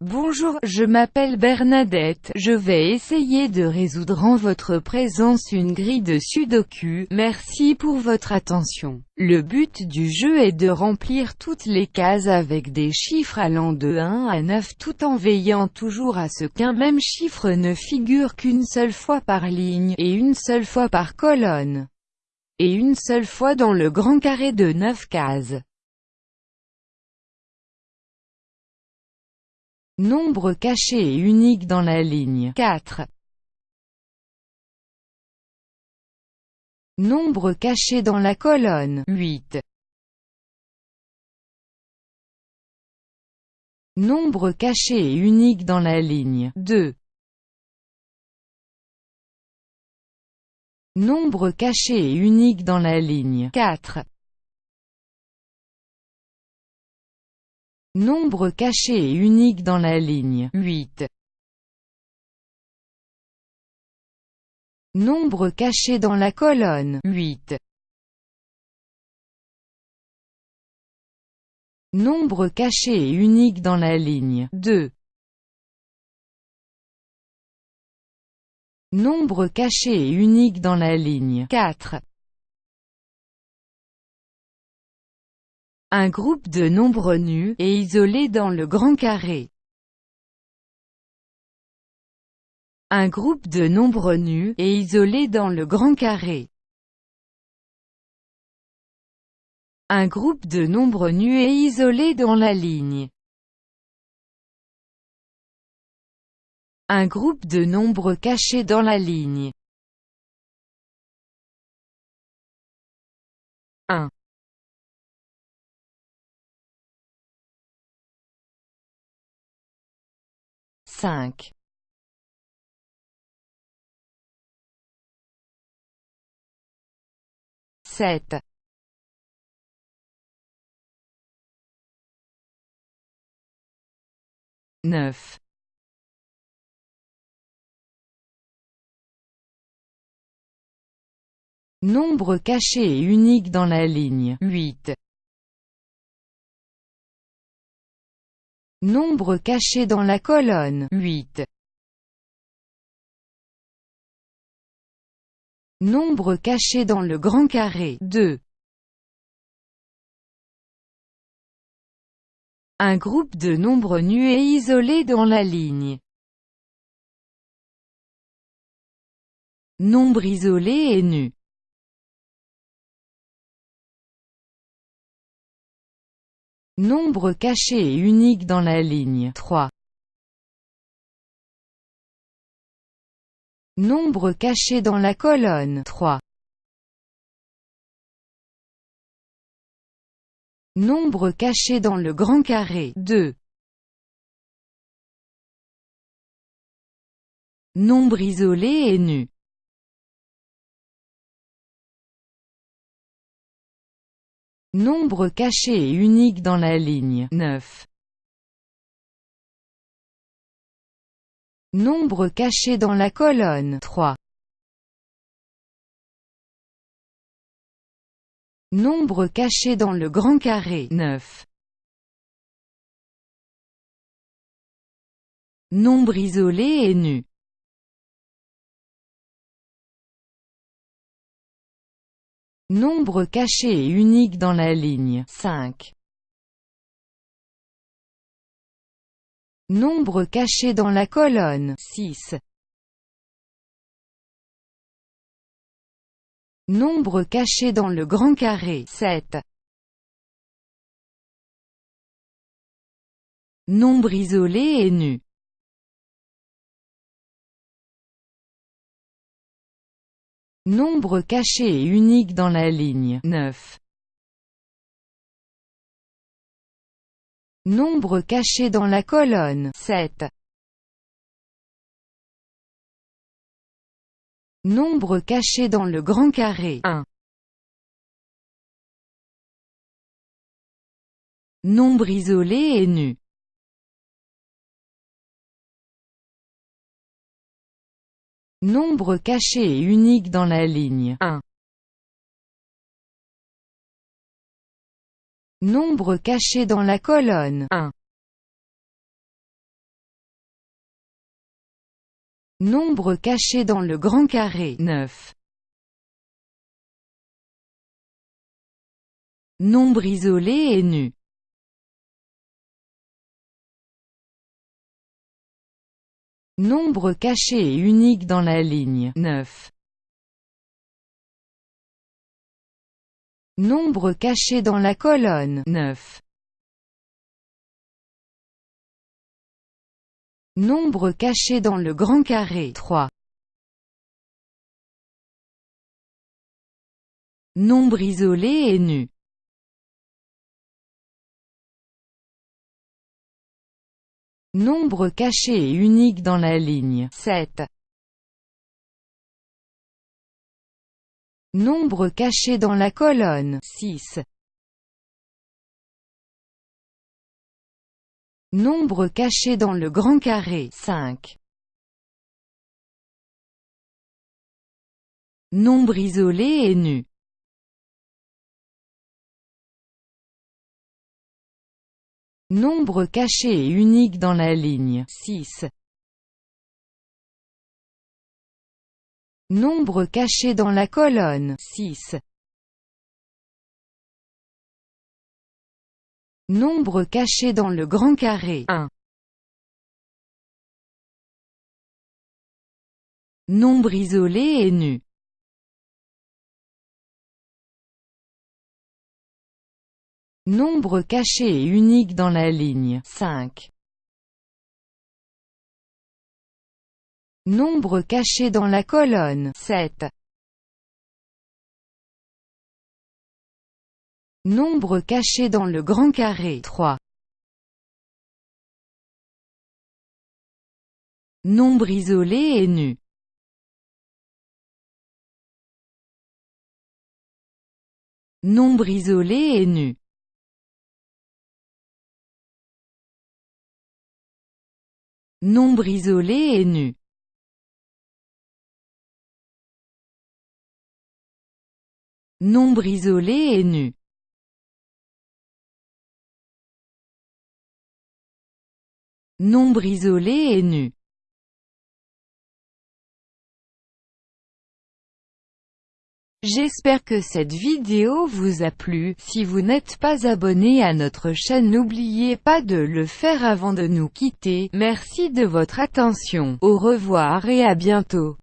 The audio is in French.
Bonjour, je m'appelle Bernadette, je vais essayer de résoudre en votre présence une grille de sudoku, merci pour votre attention. Le but du jeu est de remplir toutes les cases avec des chiffres allant de 1 à 9 tout en veillant toujours à ce qu'un même chiffre ne figure qu'une seule fois par ligne, et une seule fois par colonne, et une seule fois dans le grand carré de 9 cases. Nombre caché et unique dans la ligne 4. Nombre caché dans la colonne 8. Nombre caché et unique dans la ligne 2. Nombre caché et unique dans la ligne 4. Nombre caché et unique dans la ligne 8. Nombre caché dans la colonne 8. Nombre caché et unique dans la ligne 2. Nombre caché et unique dans la ligne 4. Un groupe de nombres nus, et isolés dans le grand carré. Un groupe de nombres nus, et isolés dans le grand carré. Un groupe de nombres nus et isolés dans la ligne. Un groupe de nombres cachés dans la ligne. 1 5 7 9 Nombre caché et unique dans la ligne. 8 Nombre caché dans la colonne 8. Nombre caché dans le grand carré 2. Un groupe de nombres nus et isolés dans la ligne. Nombre isolé et nu. Nombre caché et unique dans la ligne 3. Nombre caché dans la colonne 3. Nombre caché dans le grand carré 2. Nombre isolé et nu. Nombre caché et unique dans la ligne 9. Nombre caché dans la colonne 3. Nombre caché dans le grand carré 9. Nombre isolé et nu. Nombre caché et unique dans la ligne 5. Nombre caché dans la colonne 6. Nombre caché dans le grand carré 7. Nombre isolé et nu. Nombre caché et unique dans la ligne 9. Nombre caché dans la colonne 7. Nombre caché dans le grand carré 1. Nombre isolé et nu. Nombre caché et unique dans la ligne 1. Nombre caché dans la colonne 1. Nombre caché dans le grand carré 9. Nombre isolé et nu Nombre caché et unique dans la ligne 9. Nombre caché dans la colonne 9. Nombre caché dans le grand carré 3. Nombre isolé et nu. Nombre caché et unique dans la ligne 7. Nombre caché dans la colonne 6. Nombre caché dans le grand carré 5. Nombre isolé et nu. Nombre caché et unique dans la ligne 6. Nombre caché dans la colonne 6. Nombre caché dans le grand carré 1. Nombre isolé et nu. Nombre caché et unique dans la ligne 5. Nombre caché dans la colonne 7. Nombre caché dans le grand carré 3. Nombre isolé et nu. Nombre isolé et nu. Nombre isolé et nu. Nombre isolé et nu. Nombre isolé et nu. J'espère que cette vidéo vous a plu, si vous n'êtes pas abonné à notre chaîne n'oubliez pas de le faire avant de nous quitter, merci de votre attention, au revoir et à bientôt.